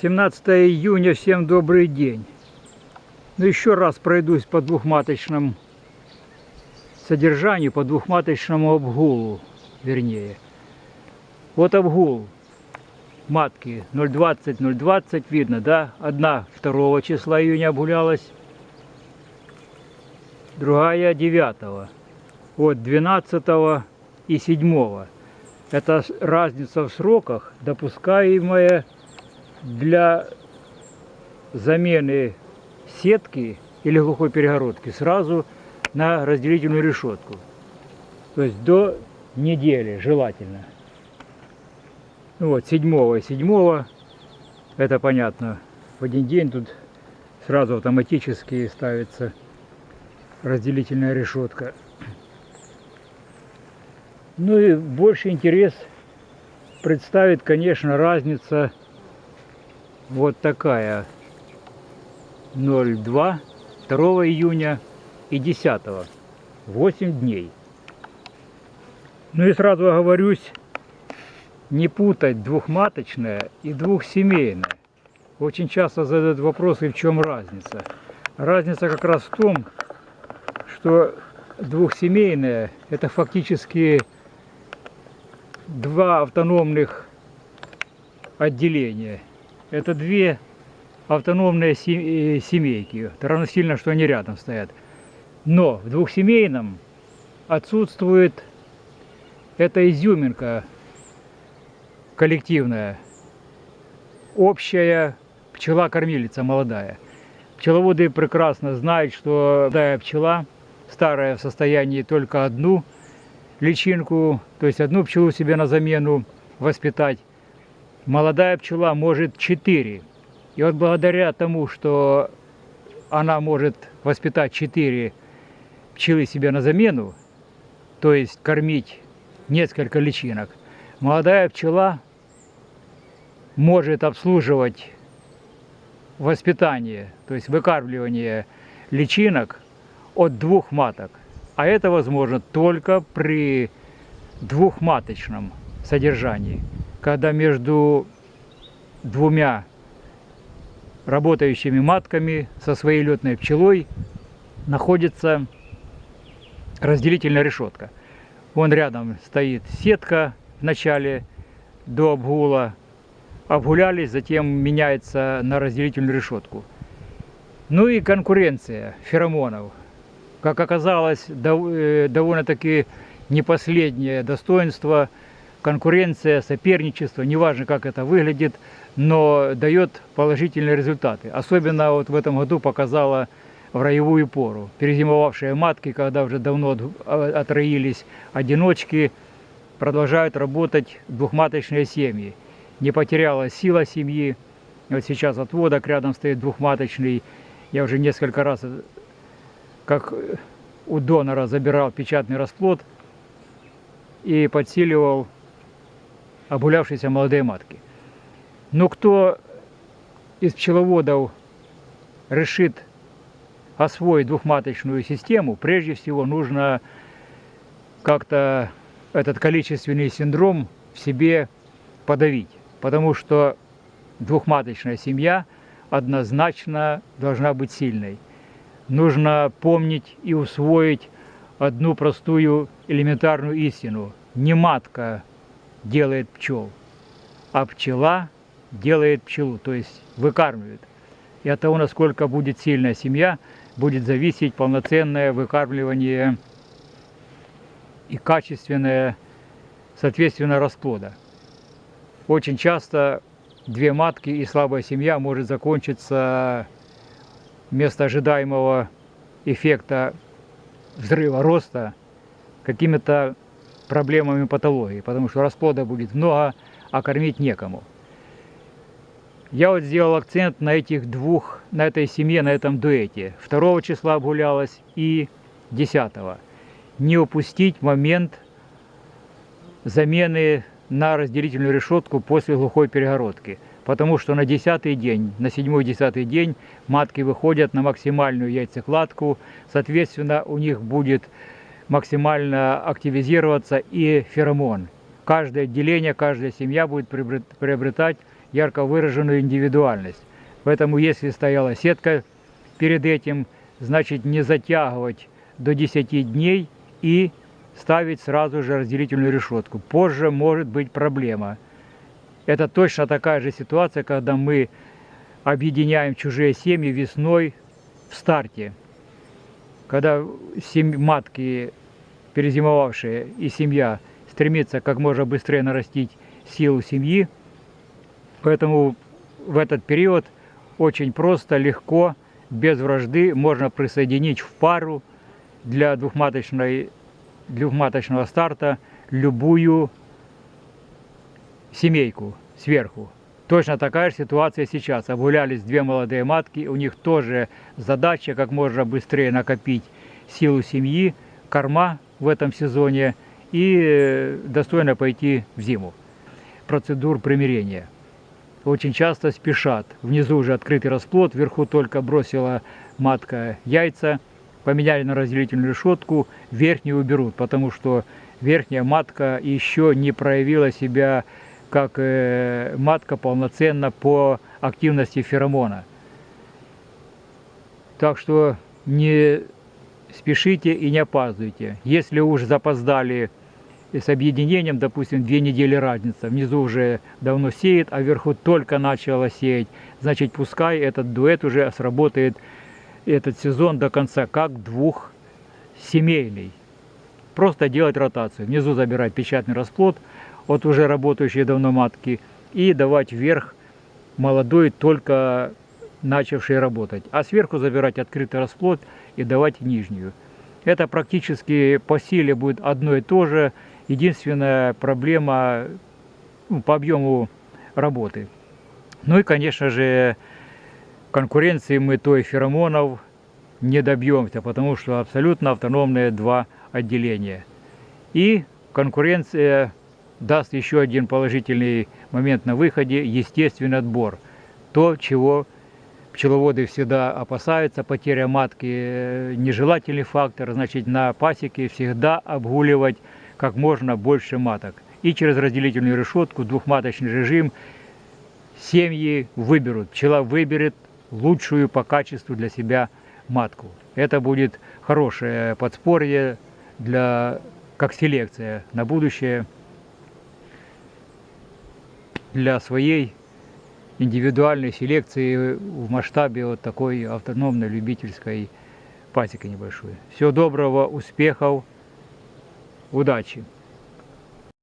17 июня, всем добрый день. Ну, еще раз пройдусь по двухматочному содержанию, по двухматочному обгулу, вернее. Вот обгул матки 0,20, 0,20, видно, да? Одна 2 числа июня обгулялась, другая 9. Вот 12 и 7. Это разница в сроках, допускаемая для замены сетки или глухой перегородки сразу на разделительную решетку. То есть до недели желательно. Ну вот, седьмого седьмого, это понятно, в один день тут сразу автоматически ставится разделительная решетка. Ну и больше интерес представит, конечно, разница вот такая. 02 2 июня и 10 8 дней. Ну и сразу оговорюсь не путать двухматочное и двухсемейное очень часто задают вопросы в чем разница разница как раз в том что двухсемейное это фактически два автономных отделения это две автономные э, семейки. Равносильно, что они рядом стоят. Но в двухсемейном отсутствует эта изюминка коллективная, общая пчела-кормилица молодая. Пчеловоды прекрасно знают, что молодая пчела, старая в состоянии только одну личинку, то есть одну пчелу себе на замену воспитать, молодая пчела может 4. И вот благодаря тому, что она может воспитать 4 пчелы себе на замену, то есть кормить несколько личинок, молодая пчела может обслуживать воспитание, то есть выкармливание личинок от двух маток. А это возможно только при двухматочном содержании когда между двумя работающими матками со своей летной пчелой находится разделительная решетка. Вон рядом стоит сетка в начале до обгула. Обгулялись, затем меняется на разделительную решетку. Ну и конкуренция феромонов. Как оказалось, э, довольно-таки не последнее достоинство – конкуренция, соперничество, неважно как это выглядит, но дает положительные результаты. Особенно вот в этом году показала в роевую пору. Перезимовавшие матки, когда уже давно отроились одиночки, продолжают работать двухматочные семьи. Не потеряла сила семьи. Вот сейчас отводок рядом стоит двухматочный. Я уже несколько раз, как у донора, забирал печатный расплод и подсиливал обгулявшиеся молодые матки. Но кто из пчеловодов решит освоить двухматочную систему, прежде всего нужно как-то этот количественный синдром в себе подавить. Потому что двухматочная семья однозначно должна быть сильной. Нужно помнить и усвоить одну простую элементарную истину. Не матка делает пчел, а пчела делает пчелу, то есть выкармливает. И от того, насколько будет сильная семья, будет зависеть полноценное выкармливание и качественное, соответственно, расплода. Очень часто две матки и слабая семья может закончиться вместо ожидаемого эффекта взрыва роста какими-то проблемами патологии, потому что расплода будет много, а кормить некому. Я вот сделал акцент на этих двух, на этой семье, на этом дуэте. 2 числа обгулялась и 10. Не упустить момент замены на разделительную решетку после глухой перегородки. потому что на десятый день, на седьмой-десятый день матки выходят на максимальную яйцекладку, соответственно, у них будет максимально активизироваться и феромон. Каждое отделение, каждая семья будет приобретать ярко выраженную индивидуальность. Поэтому если стояла сетка перед этим, значит не затягивать до 10 дней и ставить сразу же разделительную решетку. Позже может быть проблема. Это точно такая же ситуация, когда мы объединяем чужие семьи весной в старте. Когда семь, матки, перезимовавшие, и семья стремится как можно быстрее нарастить силу семьи, поэтому в этот период очень просто, легко, без вражды можно присоединить в пару для двухматочной, двухматочного старта любую семейку сверху. Точно такая же ситуация сейчас. Обгулялись две молодые матки, у них тоже задача как можно быстрее накопить силу семьи, корма в этом сезоне и достойно пойти в зиму. Процедур примирения. Очень часто спешат. Внизу уже открытый расплод, вверху только бросила матка яйца, поменяли на разделительную решетку, верхнюю уберут, потому что верхняя матка еще не проявила себя как э, матка полноценно по активности феромона. Так что не спешите и не опаздывайте. Если уж запоздали с объединением, допустим, две недели разница, внизу уже давно сеет, а вверху только начало сеять, значит, пускай этот дуэт уже сработает этот сезон до конца, как двухсемейный. Просто делать ротацию. Внизу забирать печатный расплод от уже работающей давно матки и давать вверх молодой, только начавший работать. А сверху забирать открытый расплод и давать нижнюю. Это практически по силе будет одно и то же. Единственная проблема ну, по объему работы. Ну и, конечно же, конкуренции мы той феромонов не добьемся, потому что абсолютно автономные два отделения. И конкуренция даст еще один положительный момент на выходе – естественный отбор. То, чего пчеловоды всегда опасаются, потеря матки э, – нежелательный фактор, значит на пасеке всегда обгуливать как можно больше маток. И через разделительную решетку, двухматочный режим, семьи выберут, пчела выберет лучшую по качеству для себя матку. Это будет хорошее подспорье для, как селекция на будущее для своей индивидуальной селекции в масштабе вот такой автономной любительской пасеки небольшой. Всего доброго, успехов, удачи!